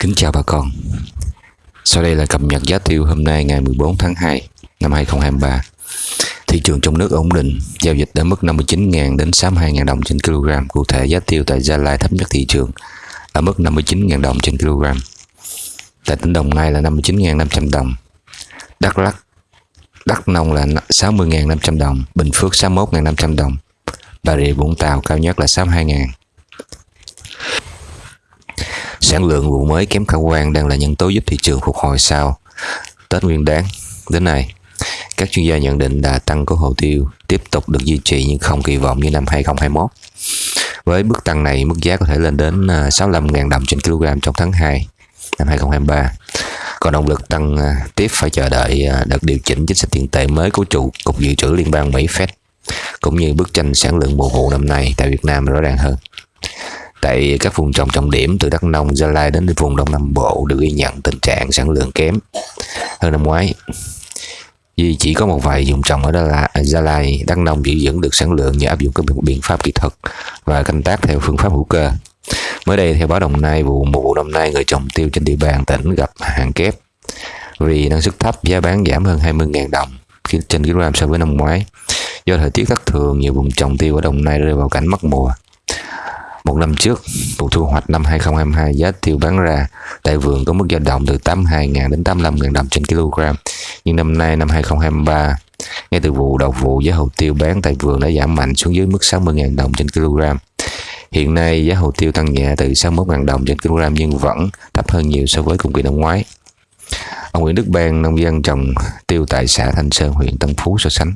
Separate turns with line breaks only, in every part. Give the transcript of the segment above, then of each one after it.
Kính chào bà con. Sau đây là cập nhật giá tiêu hôm nay ngày 14 tháng 2 năm 2023. Thị trường trong nước ổn định, giao dịch ở mức 59.000 đến 62.000 đồng trên kg. Cụ thể giá tiêu tại Gia Lai thấp nhất thị trường ở mức 59.000 đồng trên kg. Tại tỉnh Đồng Nai là 59.500 đồng. Đắk Lắk, Đắk Nông là 60.500 đồng, Bình Phước 61.500 đồng. Bà Rịa Vũng Tàu cao nhất là 62.000 Sản lượng vụ mới kém khả quan đang là nhân tố giúp thị trường phục hồi sau Tết Nguyên đáng đến nay. Các chuyên gia nhận định đà tăng của hồ tiêu tiếp tục được duy trì nhưng không kỳ vọng như năm 2021. Với mức tăng này, mức giá có thể lên đến à, 65.000 đồng trên kg trong tháng 2 năm 2023. Còn động lực tăng à, tiếp phải chờ đợi à, đợt điều chỉnh chính sách tiền tệ mới của trụ cục dự trữ liên bang Mỹ Fed cũng như bức tranh sản lượng mùa vụ năm nay tại Việt Nam rõ ràng hơn. Tại các vùng trồng trọng điểm từ Đắk Nông, Gia Lai đến vùng Đông Nam Bộ đều ghi nhận tình trạng sản lượng kém hơn năm ngoái. Vì chỉ có một vài vùng trồng ở đó là Gia Lai, Đắk Nông giữ vững được sản lượng nhờ áp dụng các biện pháp kỹ thuật và canh tác theo phương pháp hữu cơ. Mới đây, theo báo Đồng Nai, vụ mùa vụ năm nay người trồng tiêu trên địa bàn tỉnh gặp hàng kép vì năng suất thấp, giá bán giảm hơn 20.000 đồng trên kg so với năm ngoái. Do thời tiết thất thường, nhiều vùng trồng tiêu ở Đồng Nai rơi vào cảnh mất mùa. Một năm trước, vụ thu hoạch năm 2022 giá tiêu bán ra tại vườn có mức dao động từ 82.000 đến 85.000 đồng trên kg. Nhưng năm nay năm 2023, ngay từ vụ đầu vụ giá hồ tiêu bán tại vườn đã giảm mạnh xuống dưới mức 60.000 đồng trên kg. Hiện nay giá hồ tiêu tăng nhẹ từ 61.000 đồng trên kg nhưng vẫn thấp hơn nhiều so với cùng kỳ năm ngoái. Ông Nguyễn Đức Ban, nông dân trồng tiêu tại xã Thanh Sơn, huyện Tân Phú so sánh.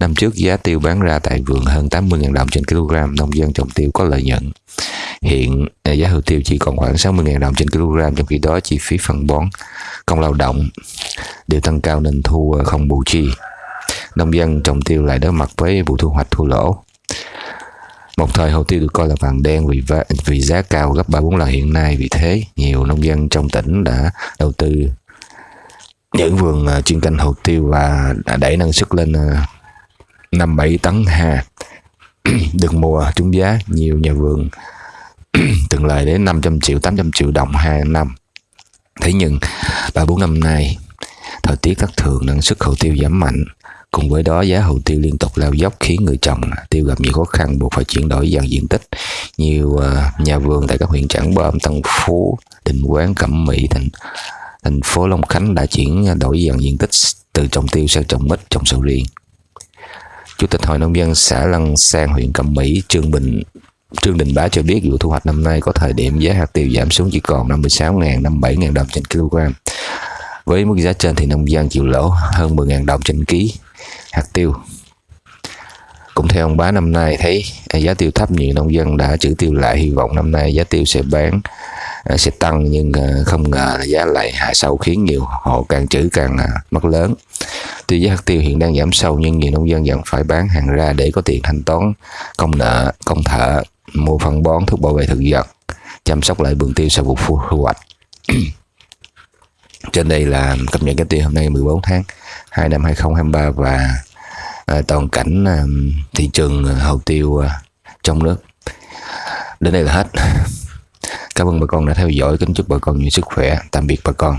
Năm trước giá tiêu bán ra tại vườn hơn 80.000 đồng trên kg, nông dân trồng tiêu có lợi nhuận. Hiện à, giá hồ tiêu chỉ còn khoảng 60.000 đồng trên kg, trong khi đó chi phí phân bón, công lao động đều tăng cao nên thu à, không bù chi. Nông dân trồng tiêu lại đối mặt với vụ thu hoạch thua lỗ. Một thời hồ tiêu được coi là vàng đen vì vì giá cao gấp 3 4 lần hiện nay, vì thế nhiều nông dân trong tỉnh đã đầu tư những vườn à, chuyên canh hồ tiêu và đẩy năng suất lên à, 5 7 tấn ha. được mùa trúng giá, nhiều nhà vườn từng lời đến 500 triệu 800 triệu đồng hai năm. Thế nhưng, ba bốn năm nay, thời tiết thất thường, năng suất hồ tiêu giảm mạnh. Cùng với đó, giá hồ tiêu liên tục lao dốc khiến người trồng tiêu gặp nhiều khó khăn, buộc phải chuyển đổi dần diện tích. Nhiều à, nhà vườn tại các huyện Trảng Bom, Tân Phú, Định Quán, Cẩm Mỹ thành thành phố Long Khánh đã chuyển đổi dần diện tích từ trồng tiêu sang trồng mít trồng sầu riêng Chủ tịch Hội Nông dân xã Lăng Sang huyện Cẩm Mỹ Trương Bình Trương Đình Bá cho biết vụ thu hoạch năm nay có thời điểm giá hạt tiêu giảm xuống chỉ còn 56.000, 57.000 đồng trên kg. Với mức giá trên thì nông dân chịu lỗ hơn 10.000 đồng trên ký hạt tiêu. Cũng theo ông Bá năm nay thấy giá tiêu thấp nhiều nông dân đã trữ tiêu lại hy vọng năm nay giá tiêu sẽ bán Ờ, sẽ tăng nhưng ờ, không ngờ là giá lại hạ sâu khiến nhiều hộ càng trữ càng mất lớn. Tuy giá hạt tiêu hiện đang giảm sâu nhưng nhiều nông dân vẫn phải bán hàng ra để có tiền thanh toán công nợ công thợ mua phân bón thuốc bảo vệ thực vật chăm sóc lại vườn tiêu sau vụ thu hoạch. Trên đây là cập nhật cái tiêu hôm nay 14 tháng 2 năm 2023 và à, toàn cảnh à, thị trường hồ tiêu à, trong nước. Đến đây là hết. Cảm ơn bà con đã theo dõi. Kính chúc bà con nhiều sức khỏe. Tạm biệt bà con.